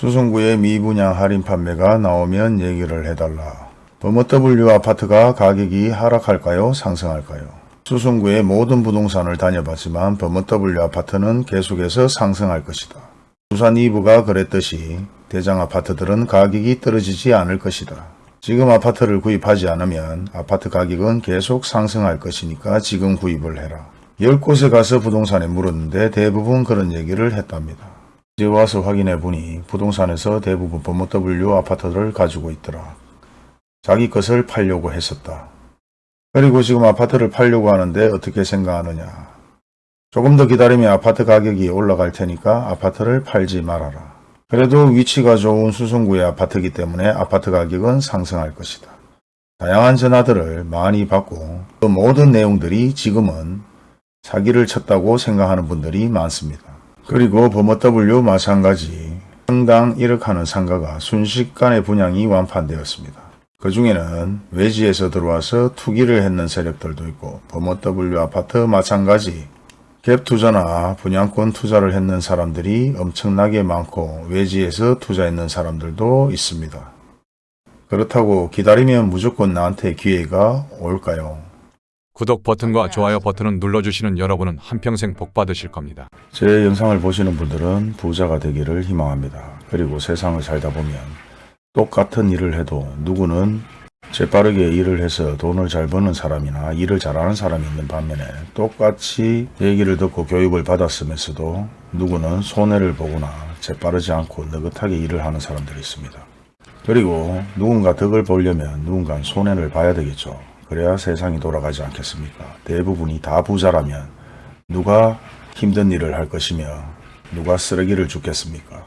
수성구의 미분양 할인 판매가 나오면 얘기를 해달라. 범어W 아파트가 가격이 하락할까요? 상승할까요? 수성구의 모든 부동산을 다녀봤지만 범어W 아파트는 계속해서 상승할 것이다. 부산 2부가 그랬듯이 대장 아파트들은 가격이 떨어지지 않을 것이다. 지금 아파트를 구입하지 않으면 아파트 가격은 계속 상승할 것이니까 지금 구입을 해라. 10곳에 가서 부동산에 물었는데 대부분 그런 얘기를 했답니다. 이제 와서 확인해 보니 부동산에서 대부분 범어W 아파트를 가지고 있더라. 자기 것을 팔려고 했었다. 그리고 지금 아파트를 팔려고 하는데 어떻게 생각하느냐. 조금 더 기다리면 아파트 가격이 올라갈 테니까 아파트를 팔지 말아라. 그래도 위치가 좋은 수성구의 아파트이기 때문에 아파트 가격은 상승할 것이다. 다양한 전화들을 많이 받고 그 모든 내용들이 지금은 사기를 쳤다고 생각하는 분들이 많습니다. 그리고 범어W 마찬가지 평당 1억 하는 상가가 순식간에 분양이 완판되었습니다. 그 중에는 외지에서 들어와서 투기를 했는 세력들도 있고 범어W 아파트 마찬가지 갭 투자나 분양권 투자를 했는 사람들이 엄청나게 많고 외지에서 투자했는 사람들도 있습니다. 그렇다고 기다리면 무조건 나한테 기회가 올까요? 구독 버튼과 좋아요 버튼을 눌러주시는 여러분은 한평생 복 받으실 겁니다. 제 영상을 보시는 분들은 부자가 되기를 희망합니다. 그리고 세상을 살다 보면 똑같은 일을 해도 누구는 재빠르게 일을 해서 돈을 잘 버는 사람이나 일을 잘하는 사람이 있는 반면에 똑같이 얘기를 듣고 교육을 받았으면서도 누구는 손해를 보거나 재빠르지 않고 느긋하게 일을 하는 사람들이 있습니다. 그리고 누군가 덕을 보려면 누군가 손해를 봐야 되겠죠. 그래야 세상이 돌아가지 않겠습니까? 대부분이 다 부자라면 누가 힘든 일을 할 것이며 누가 쓰레기를 줍겠습니까?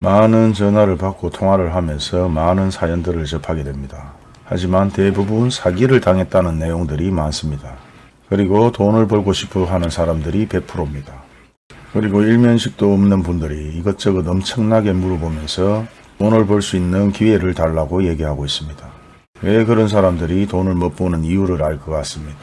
많은 전화를 받고 통화를 하면서 많은 사연들을 접하게 됩니다. 하지만 대부분 사기를 당했다는 내용들이 많습니다. 그리고 돈을 벌고 싶어 하는 사람들이 100%입니다. 그리고 일면식도 없는 분들이 이것저것 엄청나게 물어보면서 돈을 벌 수 있는 기회를 달라고 얘기하고 있습니다. 왜 그런 사람들이 돈을 못 버는 이유를 알 것 같습니다.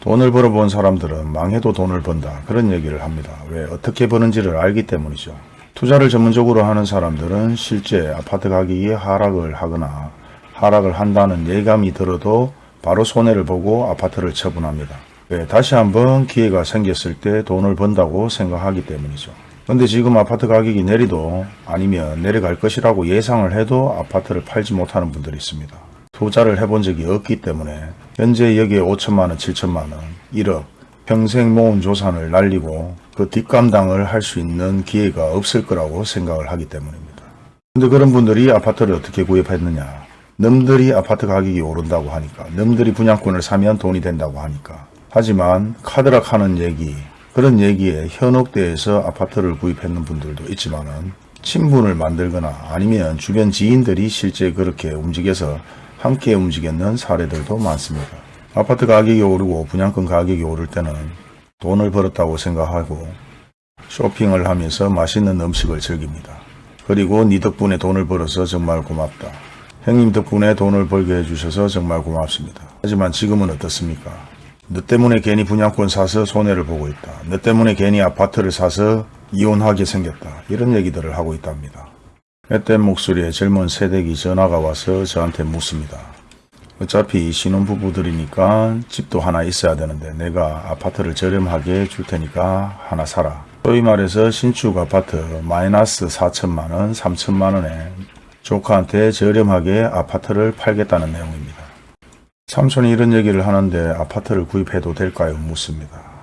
돈을 벌어본 사람들은 망해도 돈을 번다 그런 얘기를 합니다. 왜 어떻게 버는지를 알기 때문이죠. 투자를 전문적으로 하는 사람들은 실제 아파트 가격이 하락을 하거나 하락을 한다는 예감이 들어도 바로 손해를 보고 아파트를 처분합니다. 왜 다시 한번 기회가 생겼을 때 돈을 번다고 생각하기 때문이죠. 근데 지금 아파트 가격이 내리도 아니면 내려갈 것이라고 예상을 해도 아파트를 팔지 못하는 분들이 있습니다. 투자를 해본 적이 없기 때문에 현재 여기에 5천만원, 7천만원, 1억 평생 모은 조산을 날리고 그 뒷감당을 할 수 있는 기회가 없을 거라고 생각을 하기 때문입니다. 근데 그런 분들이 아파트를 어떻게 구입했느냐 남들이 아파트 가격이 오른다고 하니까 남들이 분양권을 사면 돈이 된다고 하니까 하지만 카드락 하는 얘기 그런 얘기에 현혹돼서 아파트를 구입했는 분들도 있지만 은 친분을 만들거나 아니면 주변 지인들이 실제 그렇게 움직여서 함께 움직였는 사례들도 많습니다. 아파트 가격이 오르고 분양권 가격이 오를 때는 돈을 벌었다고 생각하고 쇼핑을 하면서 맛있는 음식을 즐깁니다. 그리고 네 덕분에 돈을 벌어서 정말 고맙다. 형님 덕분에 돈을 벌게 해주셔서 정말 고맙습니다. 하지만 지금은 어떻습니까? 너 때문에 괜히 분양권 사서 손해를 보고 있다. 너 때문에 괜히 아파트를 사서 이혼하게 생겼다. 이런 얘기들을 하고 있답니다. 앳된 목소리에 젊은 세대기 전화가 와서 저한테 묻습니다. 어차피 신혼부부들이니까 집도 하나 있어야 되는데 내가 아파트를 저렴하게 줄 테니까 하나 사라. 소위 말해서 신축 아파트 마이너스 4천만원, 3천만원에 조카한테 저렴하게 아파트를 팔겠다는 내용입니다. 삼촌이 이런 얘기를 하는데 아파트를 구입해도 될까요? 묻습니다.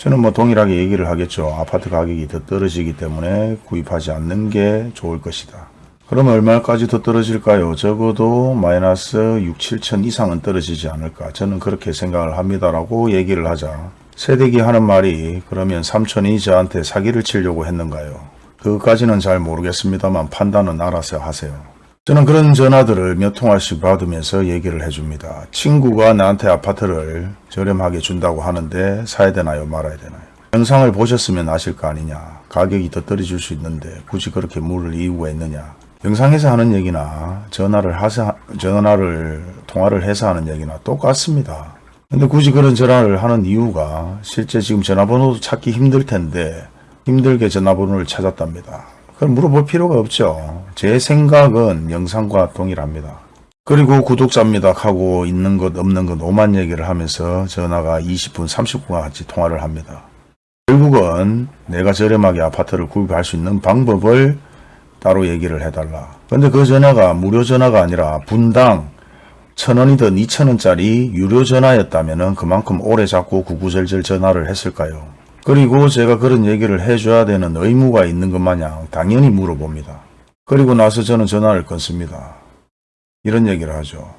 저는 뭐 동일하게 얘기를 하겠죠. 아파트 가격이 더 떨어지기 때문에 구입하지 않는 게 좋을 것이다. 그러면 얼마까지 더 떨어질까요? 적어도 마이너스 6, 7천 이상은 떨어지지 않을까. 저는 그렇게 생각을 합니다라고 얘기를 하자. 세대기 하는 말이 그러면 삼촌이 저한테 사기를 치려고 했는가요? 그것까지는 잘 모르겠습니다만 판단은 알아서 하세요. 저는 그런 전화들을 몇 통화씩 받으면서 얘기를 해줍니다. 친구가 나한테 아파트를 저렴하게 준다고 하는데 사야 되나요 말아야 되나요? 영상을 보셨으면 아실 거 아니냐. 가격이 더 떨어질 수 있는데 굳이 그렇게 물을 이유가 있느냐. 영상에서 하는 얘기나 전화를 하서 전화를 통화를 해서 하는 얘기나 똑같습니다. 근데 굳이 그런 전화를 하는 이유가 실제 지금 전화번호도 찾기 힘들 텐데 힘들게 전화번호를 찾았답니다. 그럼 물어볼 필요가 없죠. 제 생각은 영상과 동일합니다. 그리고 구독자입니다 하고 있는 것 없는 것 오만 얘기를 하면서 전화가 20분 30분 같이 통화를 합니다. 결국은 내가 저렴하게 아파트를 구입할 수 있는 방법을 따로 얘기를 해달라. 근데 그 전화가 무료 전화가 아니라 분당 천원이든 이천원짜리 유료 전화였다면 그만큼 오래 잡고 구구절절 전화를 했을까요? 그리고 제가 그런 얘기를 해줘야 되는 의무가 있는 것 마냥 당연히 물어봅니다. 그리고 나서 저는 전화를 끊습니다. 이런 얘기를 하죠.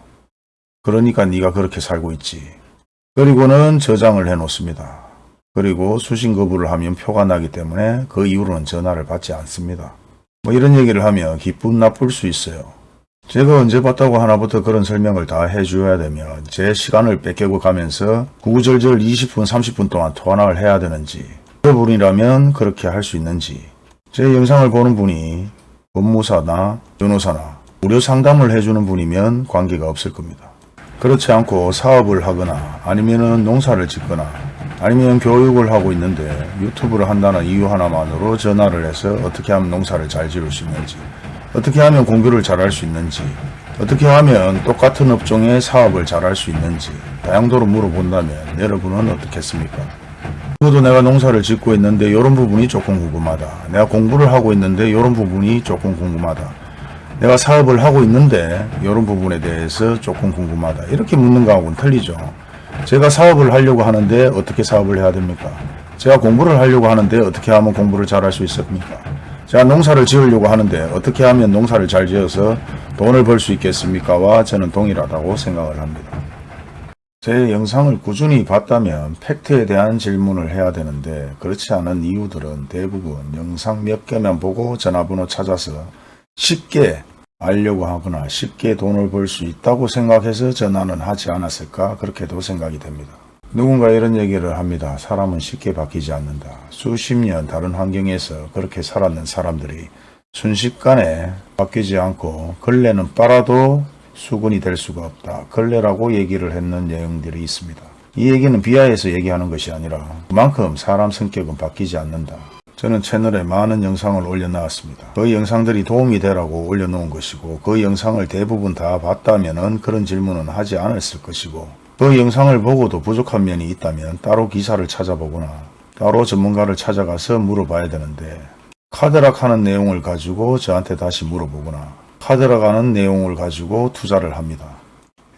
그러니까 네가 그렇게 살고 있지. 그리고는 저장을 해놓습니다. 그리고 수신 거부를 하면 표가 나기 때문에 그 이후로는 전화를 받지 않습니다. 뭐 이런 얘기를 하면 기분 나쁠 수 있어요. 제가 언제 봤다고 하나부터 그런 설명을 다 해줘야 되면 제 시간을 뺏기고 가면서 구구절절 20분 30분 동안 통화를 해야 되는지 그분이라면 그렇게 할 수 있는지 제 영상을 보는 분이 법무사나 변호사나 무료 상담을 해주는 분이면 관계가 없을 겁니다. 그렇지 않고 사업을 하거나 아니면은 농사를 짓거나 아니면 교육을 하고 있는데 유튜브를 한다는 이유 하나만으로 전화를 해서 어떻게 하면 농사를 잘 지을 수 있는지 어떻게 하면 공부를 잘할 수 있는지 어떻게 하면 똑같은 업종의 사업을 잘할 수 있는지 다양도로 물어본다면 여러분은 어떻겠습니까? 저도 내가 농사를 짓고 있는데 이런 부분이 조금 궁금하다. 내가 공부를 하고 있는데 이런 부분이 조금 궁금하다. 내가 사업을 하고 있는데 이런 부분에 대해서 조금 궁금하다. 이렇게 묻는 거하고는 틀리죠. 제가 사업을 하려고 하는데 어떻게 사업을 해야 됩니까? 제가 공부를 하려고 하는데 어떻게 하면 공부를 잘할 수 있습니까? 제가 농사를 지으려고 하는데 어떻게 하면 농사를 잘 지어서 돈을 벌 수 있겠습니까?와 저는 동일하다고 생각을 합니다. 제 영상을 꾸준히 봤다면 팩트에 대한 질문을 해야 되는데 그렇지 않은 이유들은 대부분 영상 몇 개만 보고 전화번호 찾아서 쉽게 알려고 하거나 쉽게 돈을 벌 수 있다고 생각해서 전화는 하지 않았을까 그렇게도 생각이 됩니다. 누군가 이런 얘기를 합니다. 사람은 쉽게 바뀌지 않는다. 수십 년 다른 환경에서 그렇게 살았는 사람들이 순식간에 바뀌지 않고 걸레는 빨아도 수건이 될 수가 없다. 걸레라고 얘기를 했는 내용들이 있습니다. 이 얘기는 비하해서 얘기하는 것이 아니라 그만큼 사람 성격은 바뀌지 않는다. 저는 채널에 많은 영상을 올려놨습니다. 그 영상들이 도움이 되라고 올려놓은 것이고 그 영상을 대부분 다 봤다면 그런 질문은 하지 않았을 것이고 그 영상을 보고도 부족한 면이 있다면 따로 기사를 찾아보거나 따로 전문가를 찾아가서 물어봐야 되는데 카드락 하는 내용을 가지고 저한테 다시 물어보거나 카드락 하는 내용을 가지고 투자를 합니다.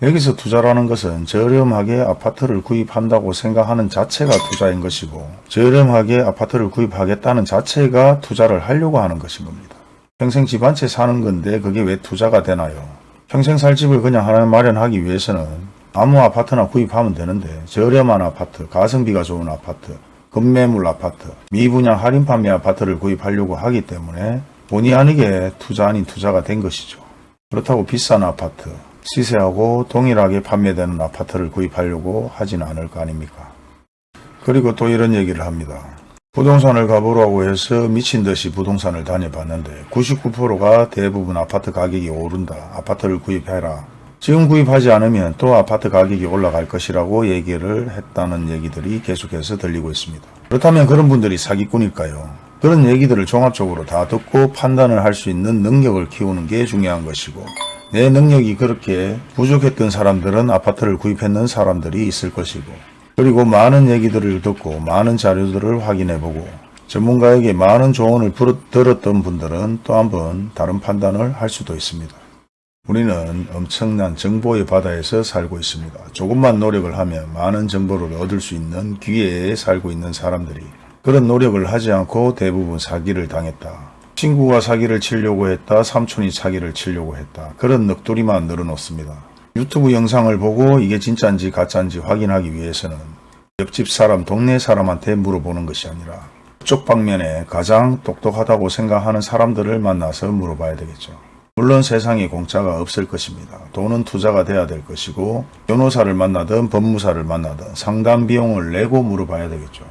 여기서 투자라는 것은 저렴하게 아파트를 구입한다고 생각하는 자체가 투자인 것이고 저렴하게 아파트를 구입하겠다는 자체가 투자를 하려고 하는 것인 겁니다. 평생 집 한 채 사는 건데 그게 왜 투자가 되나요? 평생 살 집을 그냥 하나 마련하기 위해서는 아무 아파트나 구입하면 되는데 저렴한 아파트, 가성비가 좋은 아파트, 급매물 아파트, 미분양 할인 판매 아파트를 구입하려고 하기 때문에 본의 아니게 투자 아닌 투자가 된 것이죠. 그렇다고 비싼 아파트, 시세하고 동일하게 판매되는 아파트를 구입하려고 하진 않을 거 아닙니까? 그리고 또 이런 얘기를 합니다. 부동산을 가보라고 해서 미친 듯이 부동산을 다녀봤는데 99%가 대부분 아파트 가격이 오른다. 아파트를 구입해라. 지금 구입하지 않으면 또 아파트 가격이 올라갈 것이라고 얘기를 했다는 얘기들이 계속해서 들리고 있습니다. 그렇다면 그런 분들이 사기꾼일까요? 그런 얘기들을 종합적으로 다 듣고 판단을 할 수 있는 능력을 키우는 게 중요한 것이고 내 능력이 그렇게 부족했던 사람들은 아파트를 구입했는 사람들이 있을 것이고 그리고 많은 얘기들을 듣고 많은 자료들을 확인해보고 전문가에게 많은 조언을 들었던 분들은 또 한 번 다른 판단을 할 수도 있습니다. 우리는 엄청난 정보의 바다에서 살고 있습니다. 조금만 노력을 하면 많은 정보를 얻을 수 있는 기회에 살고 있는 사람들이 그런 노력을 하지 않고 대부분 사기를 당했다. 친구가 사기를 치려고 했다. 삼촌이 사기를 치려고 했다. 그런 넋두리만 늘어놓습니다. 유튜브 영상을 보고 이게 진짜인지 가짜인지 확인하기 위해서는 옆집 사람, 동네 사람한테 물어보는 것이 아니라 그쪽 방면에 가장 똑똑하다고 생각하는 사람들을 만나서 물어봐야 되겠죠. 물론 세상에 공짜가 없을 것입니다. 돈은 투자가 돼야 될 것이고 변호사를 만나든 법무사를 만나든 상담 비용을 내고 물어봐야 되겠죠.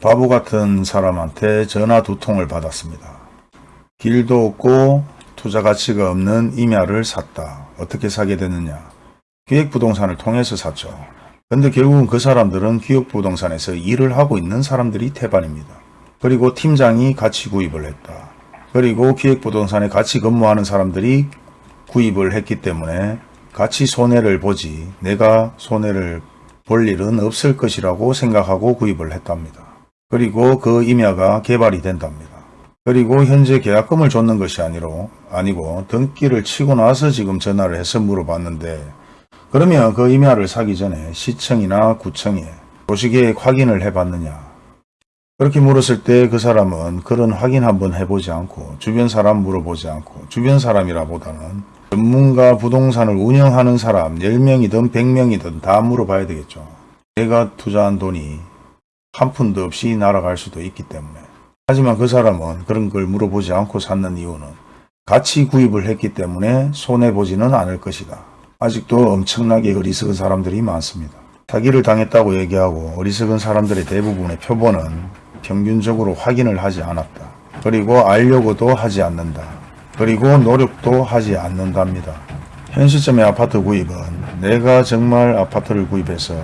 바보 같은 사람한테 전화 두 통을 받았습니다. 길도 없고 투자 가치가 없는 임야를 샀다. 어떻게 사게 됐느냐? 기획부동산을 통해서 샀죠. 근데 결국은 그 사람들은 기획부동산에서 일을 하고 있는 사람들이 태반입니다. 그리고 팀장이 같이 구입을 했다. 그리고 기획부동산에 같이 근무하는 사람들이 구입을 했기 때문에 같이 손해를 보지 내가 손해를 볼 일은 없을 것이라고 생각하고 구입을 했답니다. 그리고 그 임야가 개발이 된답니다. 그리고 현재 계약금을 줬는 것이 아니로, 아니고 등기를 치고 나서 지금 전화를 해서 물어봤는데 그러면 그 임야를 사기 전에 시청이나 구청에 도시계획 확인을 해봤느냐 그렇게 물었을 때 그 사람은 그런 확인 한번 해보지 않고 주변 사람 물어보지 않고 주변 사람이라 보다는 전문가 부동산을 운영하는 사람 10명이든 100명이든 다 물어봐야 되겠죠. 내가 투자한 돈이 한 푼도 없이 날아갈 수도 있기 때문에. 하지만 그 사람은 그런 걸 물어보지 않고 샀는 이유는 같이 구입을 했기 때문에 손해보지는 않을 것이다. 아직도 엄청나게 어리석은 사람들이 많습니다. 사기를 당했다고 얘기하고 어리석은 사람들의 대부분의 표본은 평균적으로 확인을 하지 않았다. 그리고 알려고도 하지 않는다. 그리고 노력도 하지 않는답니다. 현 시점의 아파트 구입은 내가 정말 아파트를 구입해서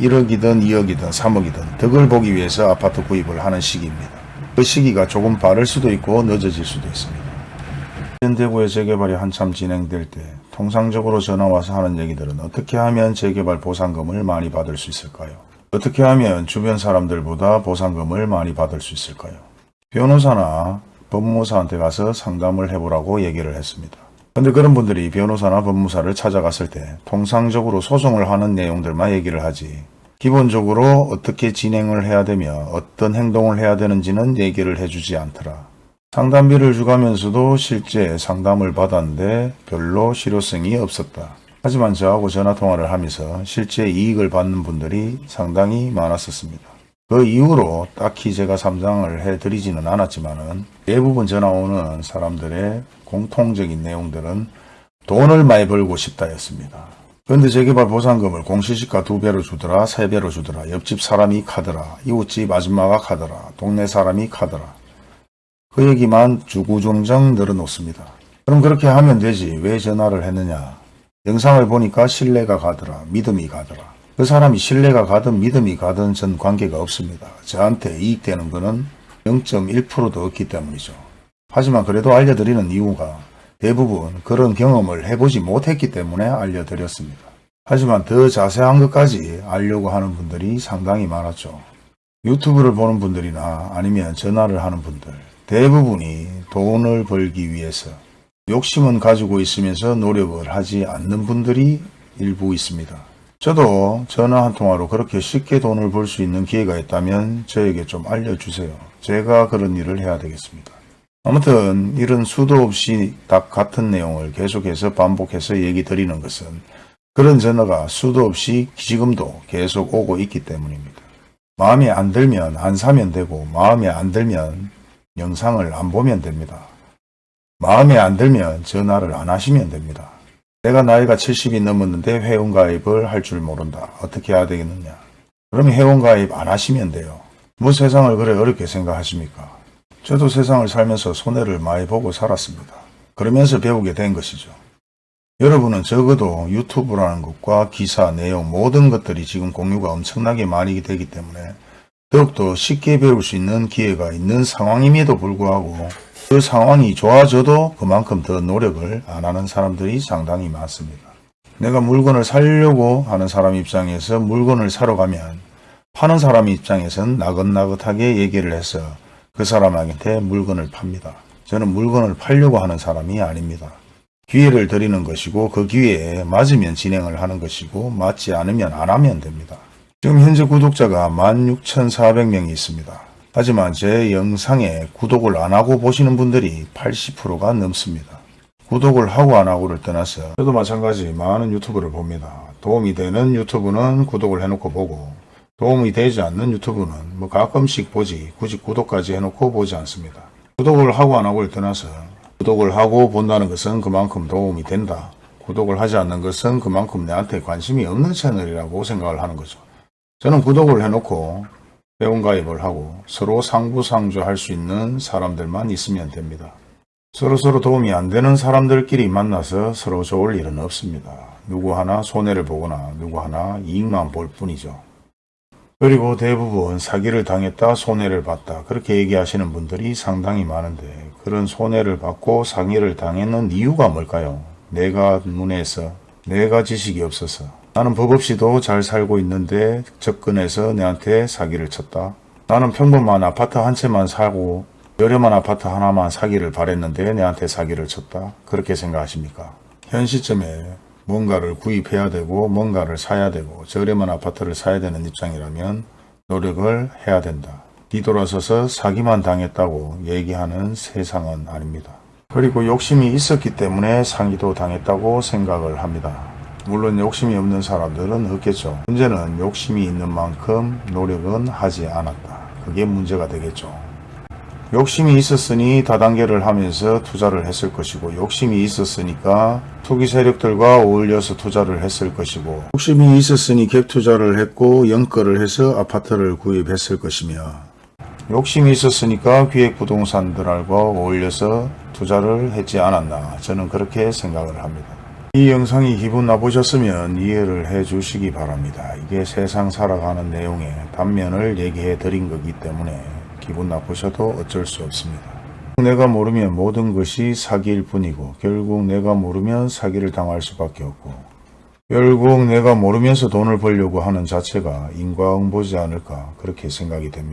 1억이든 2억이든 3억이든 덕을 보기 위해서 아파트 구입을 하는 시기입니다. 그 시기가 조금 빠를 수도 있고 늦어질 수도 있습니다. 현대구의 재개발이 한참 진행될 때 통상적으로 전화와서 하는 얘기들은 어떻게 하면 재개발 보상금을 많이 받을 수 있을까요? 어떻게 하면 주변 사람들보다 보상금을 많이 받을 수 있을까요? 변호사나 법무사한테 가서 상담을 해보라고 얘기를 했습니다. 근데 그런 분들이 변호사나 법무사를 찾아갔을 때 통상적으로 소송을 하는 내용들만 얘기를 하지 기본적으로 어떻게 진행을 해야 되며 어떤 행동을 해야 되는지는 얘기를 해주지 않더라. 상담비를 주가면서도 실제 상담을 받았는데 별로 실효성이 없었다. 하지만 저하고 전화통화를 하면서 실제 이익을 받는 분들이 상당히 많았었습니다. 그 이후로 딱히 제가 상담을 해드리지는 않았지만 은 대부분 전화 오는 사람들의 공통적인 내용들은 돈을 많이 벌고 싶다였습니다. 그런데 재개발 보상금을 공시지가 두 배로 주더라, 세 배로 주더라, 옆집 사람이 카더라, 이웃집 아줌마가 카더라, 동네 사람이 카더라. 그 얘기만 주구종정 늘어놓습니다. 그럼 그렇게 하면 되지 왜 전화를 했느냐. 영상을 보니까 신뢰가 가더라, 믿음이 가더라. 그 사람이 신뢰가 가든 믿음이 가든 전 관계가 없습니다. 저한테 이익되는 거는 0.1%도 없기 때문이죠. 하지만 그래도 알려드리는 이유가 대부분 그런 경험을 해보지 못했기 때문에 알려드렸습니다. 하지만 더 자세한 것까지 알려고 하는 분들이 상당히 많았죠. 유튜브를 보는 분들이나 아니면 전화를 하는 분들 대부분이 돈을 벌기 위해서 욕심은 가지고 있으면서 노력을 하지 않는 분들이 일부 있습니다. 저도 전화 한 통화로 그렇게 쉽게 돈을 벌 수 있는 기회가 있다면 저에게 좀 알려주세요. 제가 그런 일을 해야 되겠습니다. 아무튼 이런 수도 없이 딱 같은 내용을 계속해서 반복해서 얘기 드리는 것은 그런 전화가 수도 없이 지금도 계속 오고 있기 때문입니다. 마음에 안 들면 안 사면 되고 마음에 안 들면 영상을 안 보면 됩니다. 마음에 안 들면 전화를 안 하시면 됩니다. 내가 나이가 70이 넘었는데 회원가입을 할 줄 모른다. 어떻게 해야 되겠느냐. 그럼 회원가입 안 하시면 돼요. 뭐 세상을 그래 어렵게 생각하십니까? 저도 세상을 살면서 손해를 많이 보고 살았습니다. 그러면서 배우게 된 것이죠. 여러분은 적어도 유튜브라는 것과 기사, 내용 모든 것들이 지금 공유가 엄청나게 많이 되기 때문에 더욱더 쉽게 배울 수 있는 기회가 있는 상황임에도 불구하고 그 상황이 좋아져도 그만큼 더 노력을 안 하는 사람들이 상당히 많습니다. 내가 물건을 사려고 하는 사람 입장에서 물건을 사러 가면 파는 사람 입장에선 나긋나긋하게 얘기를 해서 그 사람한테 물건을 팝니다. 저는 물건을 팔려고 하는 사람이 아닙니다. 기회를 드리는 것이고 그 기회에 맞으면 진행을 하는 것이고 맞지 않으면 안 하면 됩니다. 지금 현재 구독자가 16,400명이 있습니다. 하지만 제 영상에 구독을 안 하고 보시는 분들이 80%가 넘습니다. 구독을 하고 안 하고를 떠나서 저도 마찬가지 많은 유튜브를 봅니다. 도움이 되는 유튜브는 구독을 해놓고 보고 도움이 되지 않는 유튜브는 뭐 가끔씩 보지 굳이 구독까지 해놓고 보지 않습니다. 구독을 하고 안 하고를 떠나서 구독을 하고 본다는 것은 그만큼 도움이 된다. 구독을 하지 않는 것은 그만큼 내한테 관심이 없는 채널이라고 생각을 하는 거죠. 저는 구독을 해놓고 회원가입을 하고 서로 상부상조할 수 있는 사람들만 있으면 됩니다. 서로서로 도움이 안 되는 사람들끼리 만나서 서로 좋을 일은 없습니다. 누구 하나 손해를 보거나 누구 하나 이익만 볼 뿐이죠. 그리고 대부분 사기를 당했다, 손해를 봤다. 그렇게 얘기하시는 분들이 상당히 많은데 그런 손해를 받고 상해를 당했는 이유가 뭘까요? 내가 눈에서 내가 지식이 없어서 나는 법 없이도 잘 살고 있는데 접근해서 내한테 사기를 쳤다. 나는 평범한 아파트 한 채만 사고 저렴한 아파트 하나만 사기를 바랬는데 내한테 사기를 쳤다. 그렇게 생각하십니까? 현 시점에 뭔가를 구입해야 되고 뭔가를 사야 되고 저렴한 아파트를 사야 되는 입장이라면 노력을 해야 된다. 뒤돌아서서 사기만 당했다고 얘기하는 세상은 아닙니다. 그리고 욕심이 있었기 때문에 상기도 당했다고 생각을 합니다. 물론 욕심이 없는 사람들은 없겠죠. 문제는 욕심이 있는 만큼 노력은 하지 않았다. 그게 문제가 되겠죠. 욕심이 있었으니 다단계를 하면서 투자를 했을 것이고 욕심이 있었으니까 투기 세력들과 어울려서 투자를 했을 것이고 욕심이 있었으니 갭 투자를 했고 연거를 해서 아파트를 구입했을 것이며 욕심이 있었으니까 기획부동산들과 어울려서 투자를 했지 않았나 저는 그렇게 생각을 합니다. 이 영상이 기분 나쁘셨으면 이해를 해 주시기 바랍니다. 이게 세상 살아가는 내용의 단면을 얘기해 드린 거기 때문에 기분 나쁘셔도 어쩔 수 없습니다. 내가 모르면 모든 것이 사기일 뿐이고 결국 내가 모르면 사기를 당할 수밖에 없고 결국 내가 모르면서 돈을 벌려고 하는 자체가 인과응보지 않을까 그렇게 생각이 됩니다.